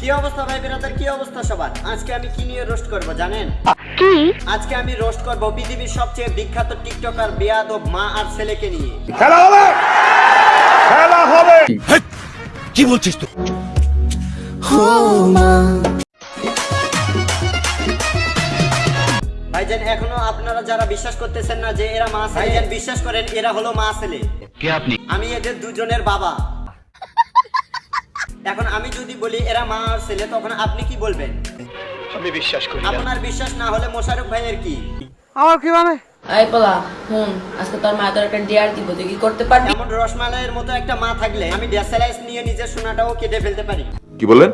কি অবস্থা ভাই বেরাদার? কি অবস্থা সবার? আজকে আমি কি নিয়ে রোস্ট করব জানেন? কি? আজকে আমি রোস্ট করব পৃথিবীর সবচেয়ে বিখ্যাত টিকটকার বেয়াদব মা আর ছেলেকে নিয়ে। কি বলছিস তুই? ভাইজান এখনও আপনারা যারা বিশ্বাস করতেছেন না যে এরা মা ছেলে ভাইজান। বিশ্বাস করেন এরা হলো মা ছেলে। কে আপনি? আমি এদের দুজনের বাবা। এখন আমি যদি বলি এরা মা আর ছেলে তখন আপনি কি বলবেন? আমি বিশ্বাস করি আপনার বিশ্বাস না হলে মোশারফ ভাইয়ের কি? এই পোলা হুন আজকে তোর মা তোর একটা ডিয়ার দিব তুই কি করতে পারবি? এমন রসমালাইয়ের মতো একটা মা থাকলে আমি ডেসালাইস নিয়ে নিজের সোনাটাও কেটে ফেলতে পারি। কি বললেন?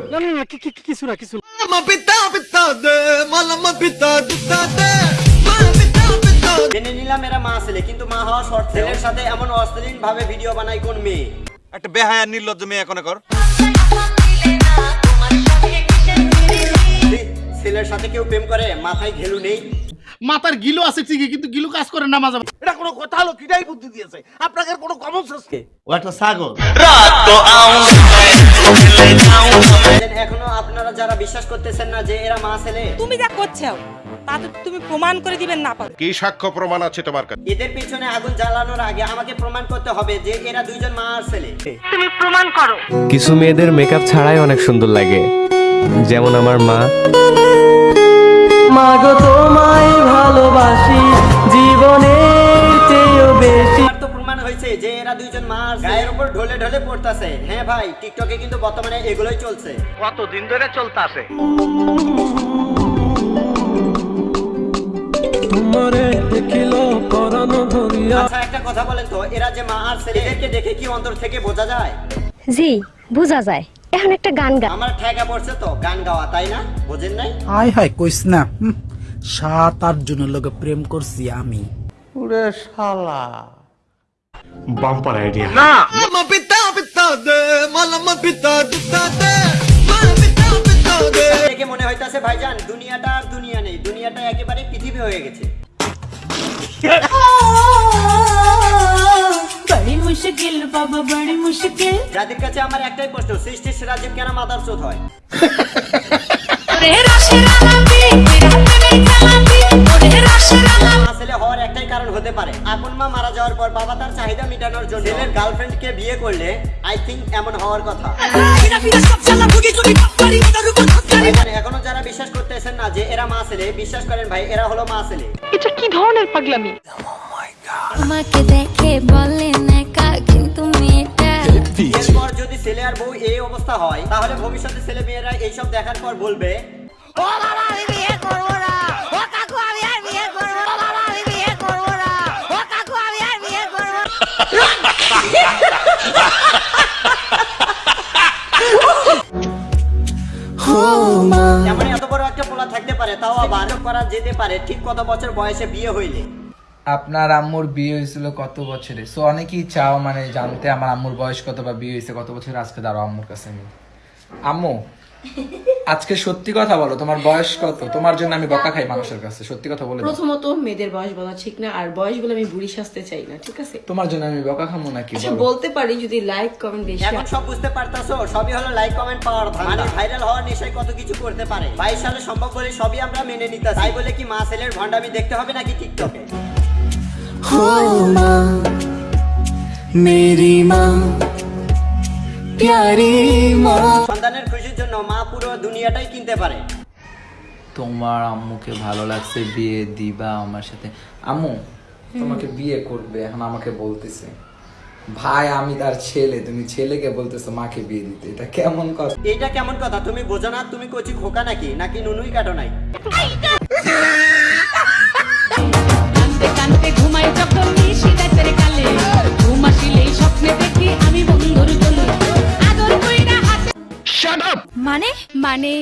জেনে নিলাম এরা মা ছেলে কিন্তু মা হওয়া শর্ত। ছেলের সাথে এমন অশ্লীল ভাবে ভিডিও বানায় কোন মেয়ে? একটা বেহায়া নির্লজ্জ মেয়ে এখন কর। ছেলের সাথে কেউ প্রেম করে মাথায় ঘেলু নেই। মাথার গিলো আছে ঠিকই কিন্তু গিলো কাজ করে না মাঝে এটা কোনো কথা হলো? কিটাই বুদ্ধি দিয়েছে? আপনাকে কোনো কমন সেন্স কে ও একটা ছাগল। দেন এখনও আপনারা যারা বিশ্বাস করতেছেন না যে এরা মা ছেলে তুমি যা করছ তা তো তুমি প্রমাণ করে দিবেন না পারো কি সাক্ষ্য প্রমাণ আছে তোমার কাছে? এদের পিছনে আগুন জ্বালানোর আগে আমাকে প্রমাণ করতে হবে যে এরা দুইজন মা আর ছেলে। তুমি প্রমাণ করো। কিছু মেয়েদের মেকআপ ছাড়াই অনেক সুন্দর লাগে। যেমন আমার মা মাগো তোমায় ভালোবাসি জীবনের চেয়েও বেশি। তো প্রমাণ হয়েছে যে এরা দুইজন মা আর ছেলে। গায়ের উপর ঢলে ঢলে পড়তাছে। হ্যাঁ ভাই টিকটকে কিন্তু বর্তমানে এগুলোই চলছে। কতদিন ধরে চলতে আছে তোমারে পরানো ধরিয়া আচ্ছা একটা কথা বলেন তো এরা যে মা আর ছেলে এদেরকে দেখে কি অন্তর থেকে বোঝা যায়? জি বোঝা যায়। এখন একটা গান গা আমার ঠেকা পড়ছে তো গান গাওয়া তাই না? বোঝেন নাই? আয় হায় কইস না। হুম, সাত আট জনের লগে প্রেম করছি আমি। দেখে মনে হইতাছে ভাইজান দুনিয়াটা আর দুনিয়া নেই। দুনিয়াটা একেবারে পৃথিবী হয়ে গেছে। মুশকিল বাবা বড়ি মুশকিল। যাদের কাছে আমার একটাই প্রশ্ন সৃষ্টির সেরা কেন মাদার চোদ হয়? রে রসের আলাপি রাতে খেলাপি ওরে রসের আলাপি মা ছেলে হওয়ার একটাই কারণ হতে পারে। আপন মা মারা যাওয়ার পর বাবা তার চাহিদা মেটানোর জন্য ছেলের গার্লফ্রেন্ডকে বিয়ে করলে আই থিঙ্ক এমন হওয়ার কথা। এখনও যারা বিশ্বাস করতেছেন না যে এরা মা ছেলে বিশ্বাস করেন ভাই এরা হলো মা ছেলে। এটা কি ধরনের পাগলামি? তোমাকে দেখে বলেন মেয়েটা এরপর যদি ছেলে আর বউ এই অবস্থা হয় তাহলে ভবিষ্যতে ছেলে মেয়েরা এইসব দেখার পর বলবে ও বাবা আমি বিয়ে করব না। ও কাকু আমি আর বিয়ে করব না। বাবা আমি বিয়ে করব না। ও কাকু আমি আর বিয়ে করব এমন এত বড় একটা পোলা থাকতে পারে তাও আবার করা যেতে পারে। ঠিক কত বছর বয়সে বিয়ে হইলে? আপনার আম্মুর বিয়ে হয়েছিল কত বছরে? সো অনেকেই চাও মানে জানতে আমার আম্মুর বয়স কত বা বিয়ে হয়েছে কত বছর আজকে দাঁড়াও আম্মুর কাছে আমি। আম্মু আজকে সত্যি কথা বলো তোমার বয়স কত? তোমার জন্য আমি বকা খাই মানুষের কাছে সত্যি কথা বলে প্রথমত মেয়েদের বয়স বলা ঠিক না আর বয়স বলে আমি বুড়ি সাজতে চাই না ঠিক আছে? তোমার জন্য আমি বকা খামো নাকি আচ্ছা বলতে পারি যদি লাইক কমেন্ট বেশি এখন সব বুঝতে পারতাছো সবই হলো লাইক কমেন্ট পাওয়ার মানে ভাইরাল হওয়ার নেশায় কত কিছু করতে পারে। বাইশ সালে সম্ভব বলে সবই আমরা মেনে নিতাম তাই বলে কি মা ছেলের ভণ্ডামি দেখতে হবে নাকি টিকটকে মেরি মা প্যারি মা সন্তানের খুশির জন্য মা পুরো দুনিয়াটাই কিনতে পারে। তোমার আম্মুকে ভালো লাগছে বিয়ে দিবা আমার সাথে। আম্মু তোমাকে বিয়ে করবে এখন আমাকে বলতেছে। ভাই আমি তার ছেলে তুমি ছেলেকে বলতেছো মাকে বিয়ে দিতে। এটা কেমন কথা? এইটা কেমন কথা? তুমি বোঝো না তুমি কচি খোকা নাকি? নাকি নুনুই কাটো নাই? মানে? মানে?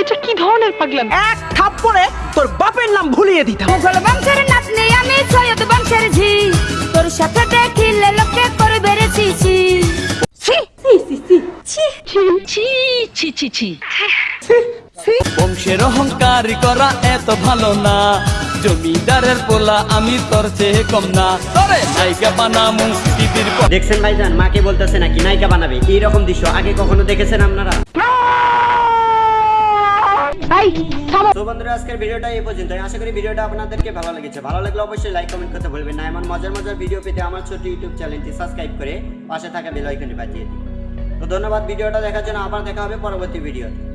এটা কি ধরনের পাগলামি? এক থাপ্পড়ে তোর বাপের নাম ভুলিয়ে দিতাম। মুঘল বংশের নাতনি আমি সৈয়দ বংশের ঝি। তোর সাথে দেখিলে লোকে করবে রে ছি। ছি ছি ছি ছি। ছি ছি ছি ছি ছি। বংশের অহংকার করা এত ভালো না। জমিদারের পোলা আমি তোর চেয়ে কম না। তরে নায়িকা বানামু টিভির দেখছেন ভাইজান মাকে বলতেছে নাকি নায়িকা বানাবে? এইরকম দৃশ্য? আগে কখনো দেখেছেন আপনারা? তো বন্ধুরা আজকের ভিডিওটা এই পর্যন্ত আশা করি ভিডিওটা আপনাদেরকে ভালো লেগেছে। ভালো লাগলে অবশ্যই লাইক কমেন্ট করতে ভুলবেন না। এমন মজার মজার ভিডিও পেতে আমার ছোট ইউটিউব চ্যানেলটি সাবস্ক্রাইব করে পাশে থাকা বেল আইকনে বাজিয়ে দিন। তো ধন্যবাদ ভিডিওটা দেখার জন্য আবার দেখা হবে পরবর্তী ভিডিওতে